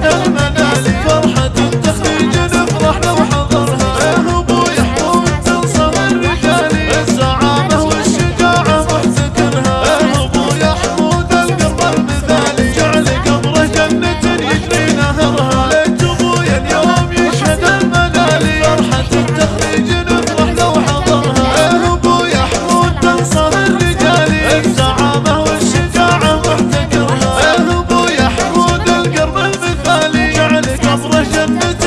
Música love me